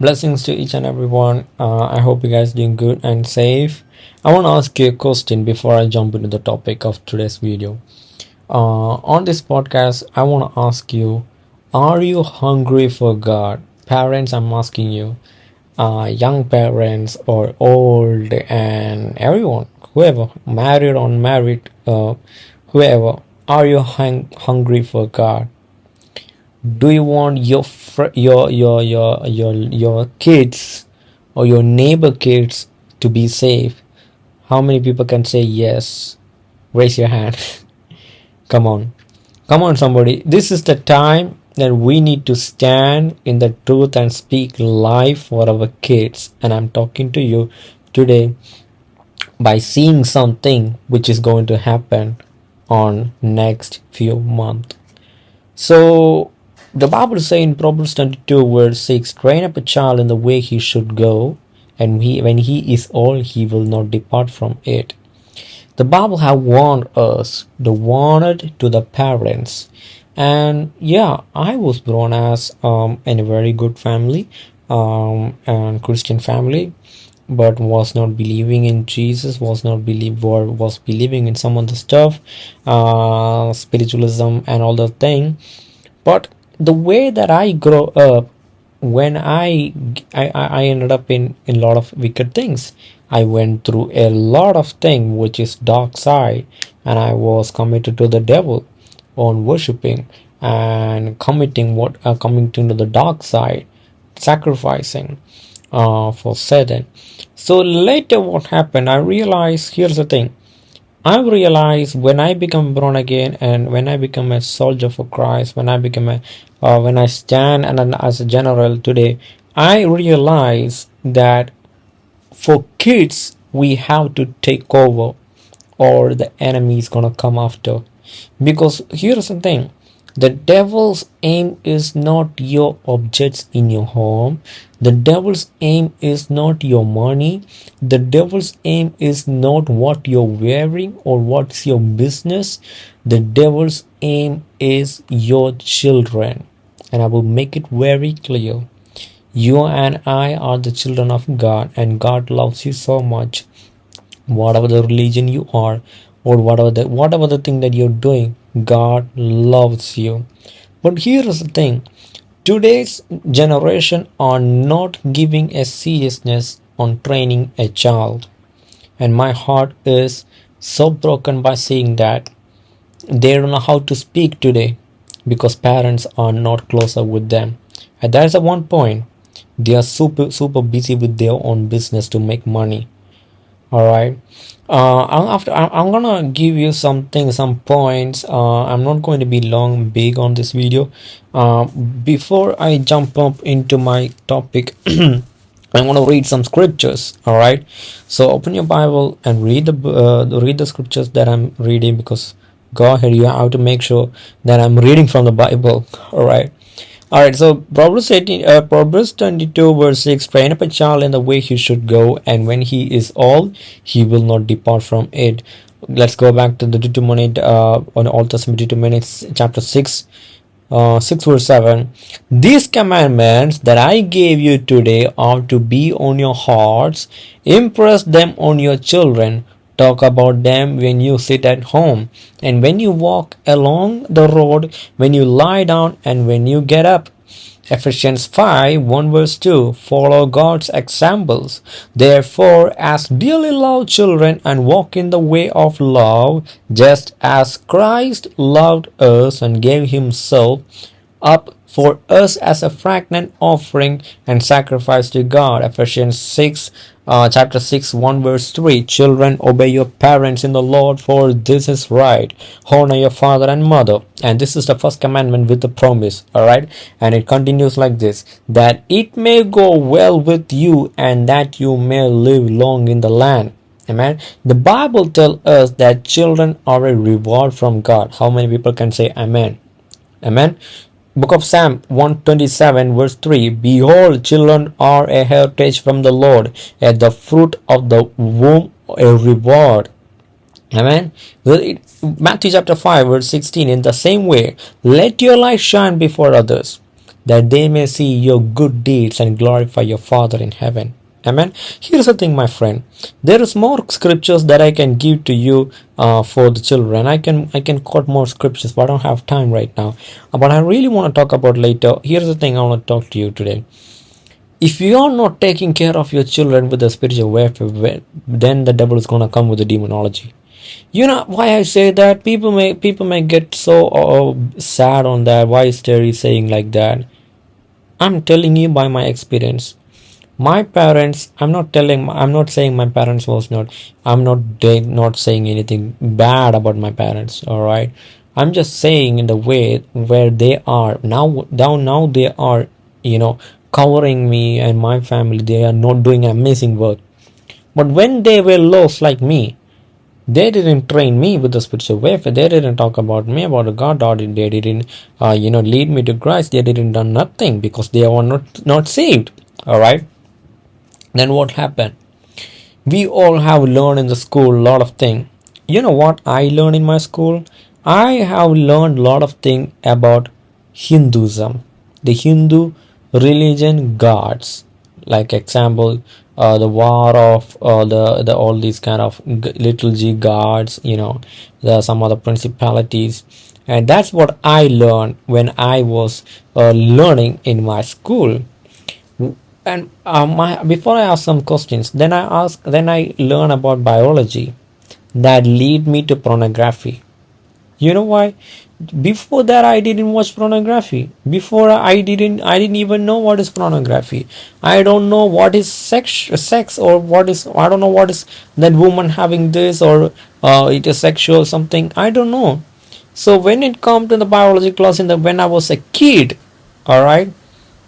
Blessings to each and everyone. Uh, I hope you guys doing good and safe. I want to ask you a question before I jump into the topic of today's video. Uh, on this podcast, I want to ask you: Are you hungry for God? Parents, I'm asking you, uh, young parents or old and everyone, whoever, married or unmarried, uh, whoever, are you hung- hungry for God? Do you want your your your your your your kids or your neighbor kids to be safe? How many people can say yes? Raise your hand. Come on. Come on somebody. This is the time that we need to stand in the truth and speak life for our kids. And i'm talking to you today by seeing something which is going to happen on next few months so the Bible says in Proverbs 22 verse 6, train up a child in the way he should go, and he, when he is old, he will not depart from it. The Bible have warned us, the warned to the parents. And yeah, I was born as um, in a very good family, um, and Christian family, but was not believing in Jesus, was not believe or was believing in some other stuff, uh, spiritualism and all the thing. But the way that I grow up, when I I, I ended up in, in a lot of wicked things. I went through a lot of thing which is dark side and I was committed to the devil on worshipping and committing what uh, coming to the dark side sacrificing uh, for Satan. So later what happened I realized here's the thing I realized when I become born again and when I become a soldier for Christ, when I become a, uh, when I stand and as a general today, I realize that for kids we have to take over, or the enemy is gonna come after. Because here's the thing: the devil's aim is not your objects in your home. The devil's aim is not your money. The devil's aim is not what you're wearing or what's your business. The devil's aim is your children. And I will make it very clear. You and I are the children of God, and God loves you so much. Whatever the religion you are, or whatever the whatever the thing that you're doing, God loves you. But here is the thing today's generation are not giving a seriousness on training a child. And my heart is so broken by seeing that they don't know how to speak today because parents are not closer with them. And that's the one point. They are super super busy with their own business to make money. Alright uh, after I'm gonna give you something some points. Uh, I'm not going to be long big on this video. Uh, before I jump up into my topic I'm gonna read some scriptures. All right. So open your Bible and read the uh, read the scriptures that I'm reading because go ahead you have to make sure that I'm reading from the Bible. All right all right, so Proverbs 18, uh, Proverbs 22, verse 6 Train up a child in the way he should go, and when he is old, he will not depart from it. Let's go back to the Deuteronomy, uh, on Old Testament, Deuteronomy chapter 6, uh, 6 verse 7 these commandments that i gave you today are to be on your hearts. Impress them on your children talk about them when you sit at home and when you walk along the road, when you lie down and when you get up. Ephesians 5 1 verse 2 Follow God's examples. Therefore, as dearly loved children, and walk in the way of love, just as Christ loved us and gave himself up for us as a fragrant offering and sacrifice to God. Ephesians 6 uh, chapter 6 1 verse 3 children obey your parents in the lord for this is right. Honor your father and mother. And this is the first commandment with the promise all right? And it continues like this that it may go well with you and that you may live long in the land. Amen? The bible tells us that children are a reward from god. How many people can say amen? Amen Book of Psalm 127 verse 3 Behold, children are a heritage from the Lord, and the fruit of the womb a reward. Amen. Matthew chapter 5 verse 16 In the same way, let your light shine before others, that they may see your good deeds and glorify your Father in heaven. Amen. Here's the thing, my friend. There is more scriptures that I can give to you uh, for the children. I can I can quote more scriptures, but I don't have time right now. But I really want to talk about later. Here's the thing I want to talk to you today. If you are not taking care of your children with the spiritual warfare, then the devil is gonna come with the demonology. You know why I say that? People may people may get so uh, sad on that. Why is Terry saying like that? I'm telling you by my experience my parents i'm not telling i'm not saying my parents was not i'm not not saying anything bad about my parents all right i'm just saying in the way where they are. Now down now they are you know covering me and my family. They are not doing amazing work. But when they were lost like me they didn't train me with the spiritual warfare. They didn't talk about me about god or they didn't uh, you know lead me to christ. They didn't do nothing because they were not not saved all right then what happened? We all have learned in the school a lot of things you know what i learned in my school? I have learned a lot of things about hinduism. The hindu religion gods. Like example uh, the war of uh, the the all these kind of little g gods you know the some other principalities. And that's what i learned when i was uh, learning in my school and um, my, before I ask some questions, then I ask, then I learn about biology that lead me to pornography. You know why? Before that, I didn't watch pornography. Before I didn't, I didn't even know what is pornography. I don't know what is sex, sex or what is. I don't know what is that woman having this or uh, it is sexual something. I don't know. So when it comes to the biology class in the when I was a kid, all right,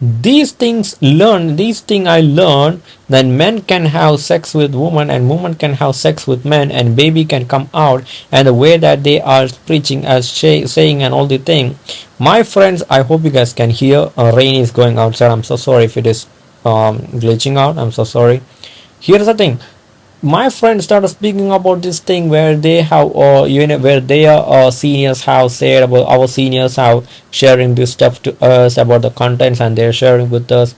these things learn these things i learned that men can have sex with women and women can have sex with men and baby can come out and the way that they are preaching as saying and all the thing. My friends i hope you guys can hear uh, rain is going outside. I'm so sorry if it is um, glitching out. I'm so sorry. Here's the thing my friend started speaking about this thing where they have uh, you know where their uh, seniors have said about our seniors have sharing this stuff to us about the contents and they're sharing with us.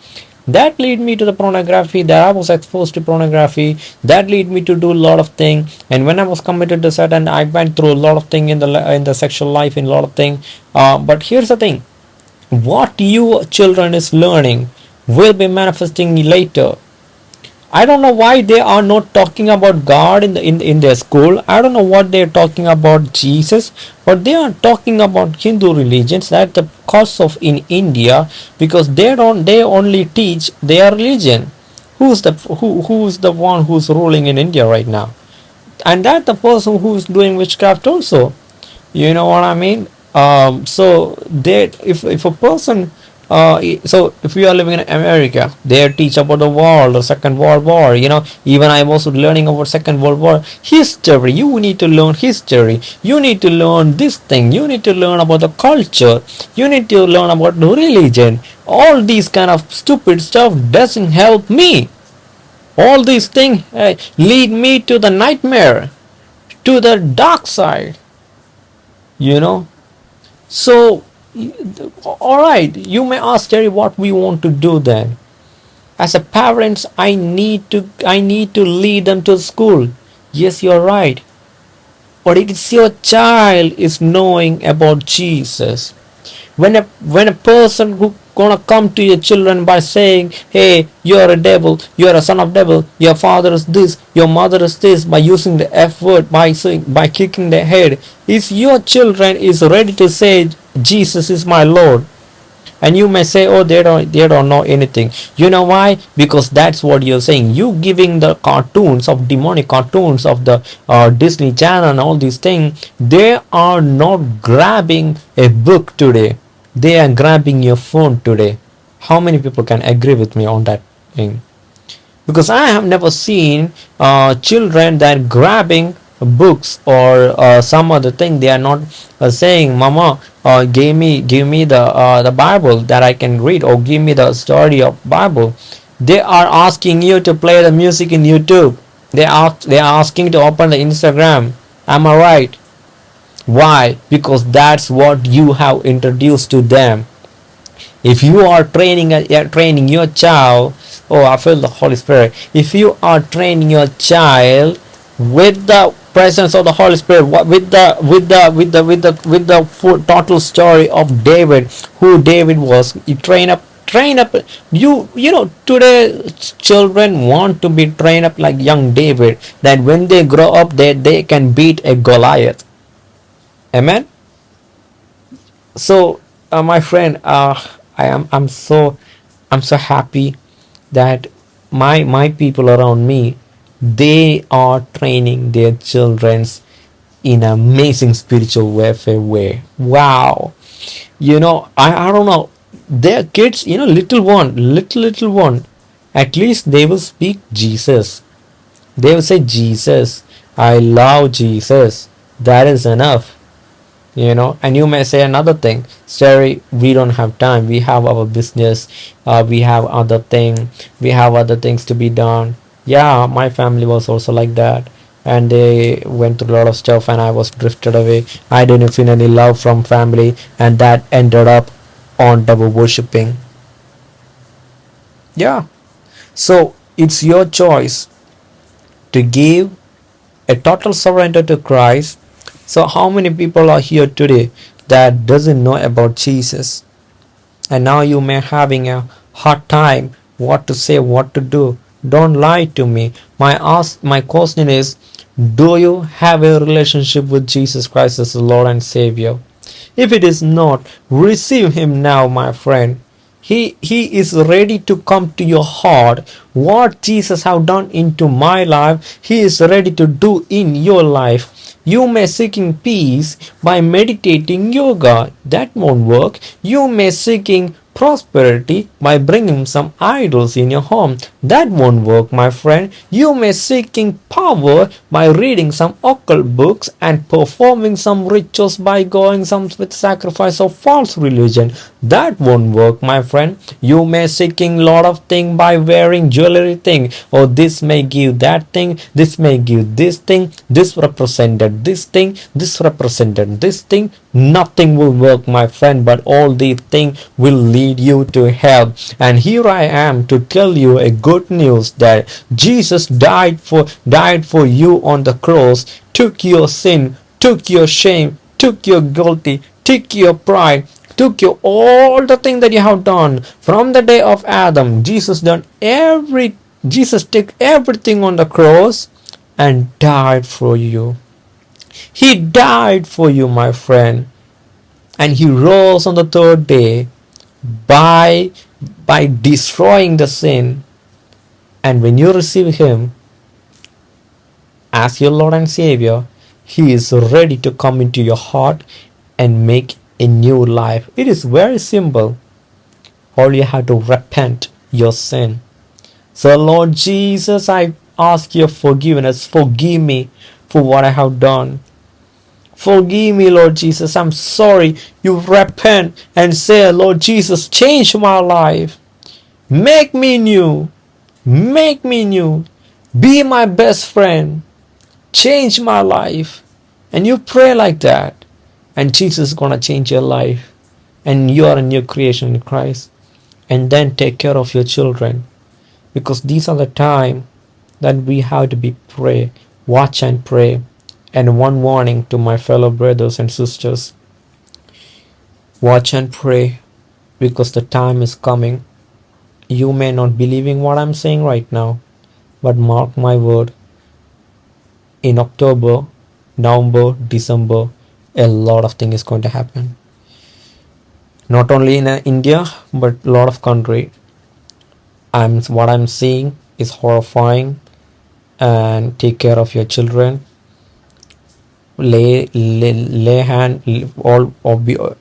That lead me to the pornography that i was exposed to pornography. That lead me to do a lot of thing. And when i was committed to and i went through a lot of thing in the in the sexual life in a lot of thing. Uh, but here's the thing. What you children is learning will be manifesting later I don't know why they are not talking about God in the in, in their school. I don't know what they're talking about Jesus, but they are talking about Hindu religions that the cause of in India because they don't they only teach their religion. Who's the who who's the one who's ruling in India right now? And that the person who's doing witchcraft also. You know what I mean? Um, so they if if a person uh, so if you are living in America, they teach about the war, the Second World War. You know, even I was learning about Second World War history. You need to learn history. You need to learn this thing. You need to learn about the culture. You need to learn about the religion. All these kind of stupid stuff doesn't help me. All these things uh, lead me to the nightmare, to the dark side. You know, so all right you may ask jerry what we want to do then? As a parents I need to I need to lead them to school. Yes you're right. But it is your child is knowing about Jesus. When a when a person who gonna come to your children by saying hey you're a devil you're a son of devil your father is this your mother is this by using the f word by saying by kicking the head is your children is ready to say jesus is my lord. And you may say oh they don't they don't know anything. You know why? Because that's what you're saying. You giving the cartoons of demonic cartoons of the uh, disney channel and all these things they are not grabbing a book today. They are grabbing your phone today. How many people can agree with me on that thing? Because i have never seen uh, children that grabbing books or uh, some other thing they are not uh, saying mama uh, give me give me the uh, the bible that i can read or give me the story of bible. They are asking you to play the music in youtube. They are they are asking to open the instagram. Am i right? Why? Because that's what you have introduced to them. If you are training uh, training your child oh i feel the holy spirit. If you are training your child with the presence of the holy spirit with the with the with the with the with the full, total story of david who david was. You train up train up. You you know today children want to be trained up like young david that when they grow up they they can beat a goliath. Amen? So uh, my friend uh i am i'm so i'm so happy that my my people around me they are training their children's in amazing spiritual warfare way. Wow. You know I, I don't know. Their kids you know little one little little one at least they will speak jesus. They will say jesus i love jesus. That is enough. You know and you may say another thing. Sorry we don't have time. We have our business. Uh, we have other thing. We have other things to be done yeah my family was also like that. And they went through a lot of stuff and i was drifted away. I didn't feel any love from family and that ended up on double worshipping. Yeah. So it's your choice to give a total surrender to christ. So how many people are here today that doesn't know about Jesus? And now you may having a hard time what to say, what to do. Don't lie to me. My ask my question is do you have a relationship with Jesus Christ as the Lord and Savior? If it is not, receive him now, my friend. He he is ready to come to your heart. What Jesus have done into my life, he is ready to do in your life. You may seeking peace by meditating yoga. That won't work. You may seeking prosperity by bringing some idols in your home. That won't work, my friend. You may seeking power by reading some occult books and performing some rituals by going some with sacrifice of false religion. That won't work, my friend. You may seeking lot of thing by wearing jewelry thing. Or oh, this may give that thing. This may give this thing. This represented this thing. This represented this thing. Nothing will work, my friend. But all these things will lead you to hell. And here I am to tell you a good news that Jesus died for died for you on the cross, took your sin, took your shame, took your guilty, took your pride, took you all the things that you have done from the day of Adam. Jesus done every Jesus took everything on the cross and died for you. He died for you, my friend. And he rose on the third day by by destroying the sin and when you receive him as your lord and savior he is ready to come into your heart and make a new life it is very simple all you have to repent your sin so lord jesus i ask your forgiveness forgive me for what i have done Forgive me, Lord Jesus. I'm sorry. You repent and say, Lord Jesus, change my life. Make me new. Make me new. Be my best friend. Change my life. And you pray like that. And Jesus is going to change your life. And you are a new creation in Christ. And then take care of your children. Because these are the time that we have to be pray. Watch and pray and one warning to my fellow brothers and sisters watch and pray because the time is coming. You may not believing what I'm saying right now, but mark my word. In October, November, December, a lot of things is going to happen. Not only in uh, India, but a lot of country. I'm what I'm seeing is horrifying, and take care of your children lay lay, lay hand all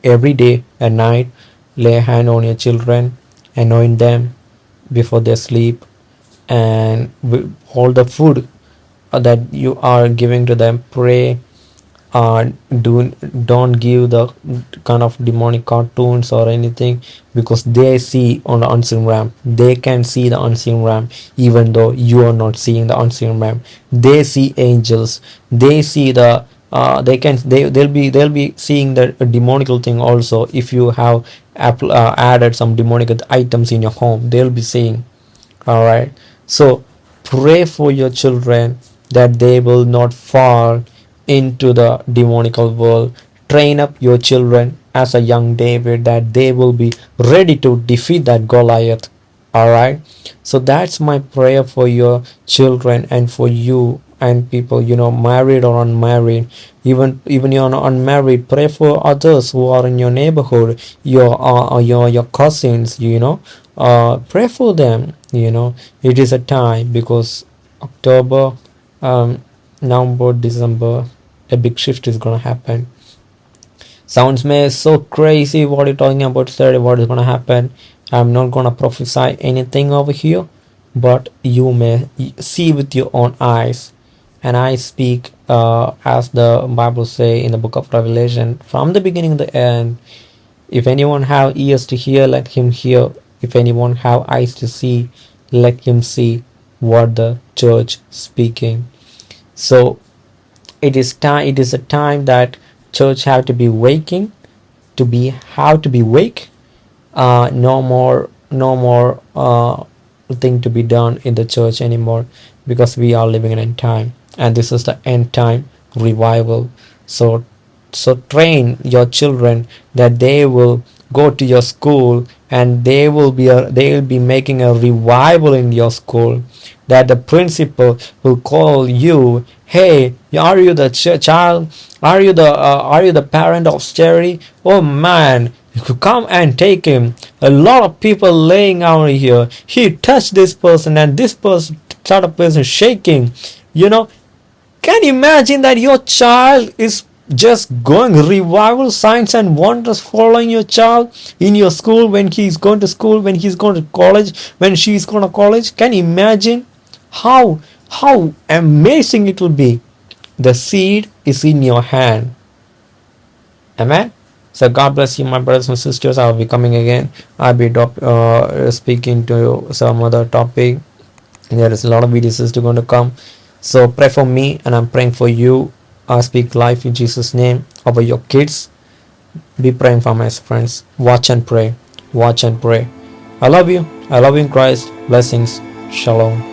every day and night lay hand on your children anoint them before they sleep and all the food that you are giving to them pray uh, do don't give the kind of demonic cartoons or anything because they see on the unseen realm. They can see the unseen realm even though you are not seeing the unseen realm. They see angels. They see the uh, they can they they'll be they'll be seeing the demonical thing also. If you have uh, added some demonic items in your home they'll be seeing. All right so pray for your children that they will not fall into the demonical world. Train up your children as a young david that they will be ready to defeat that goliath. All right so that's my prayer for your children and for you and people you know married or unmarried even even you're unmarried pray for others who are in your neighborhood your uh, uh, your your cousins you know uh, pray for them you know. It is a time because october um november december a big shift is gonna happen. Sounds may so crazy what you're talking about Saturday what is gonna happen. I'm not gonna prophesy anything over here but you may see with your own eyes and I speak uh, as the Bible say in the book of Revelation from the beginning to the end. If anyone have ears to hear, let him hear. If anyone have eyes to see, let him see what the church speaking. So it is time. It is a time that church have to be waking, to be how to be wake. Uh, no more, no more uh, thing to be done in the church anymore because we are living in time and this is the end time revival. So so train your children that they will go to your school and they will be a, they will be making a revival in your school. That the principal will call you hey are you the ch- child? Are you the uh, are you the parent of Cherry oh man come and take him. A lot of people laying out here. He touched this person and this person started person shaking. You know can you imagine that your child is just going revival signs and wonders following your child in your school when he's going to school when he's going to college when she's going to college? Can you imagine how how amazing it will be? The seed is in your hand. Amen? So god bless you my brothers and sisters. I'll be coming again. I'll be uh, speaking to some other topic. There is a lot of videos still going to come so pray for me and I'm praying for you. I speak life in Jesus' name over your kids. Be praying for my friends. Watch and pray. Watch and pray. I love you. I love you in Christ. Blessings. Shalom.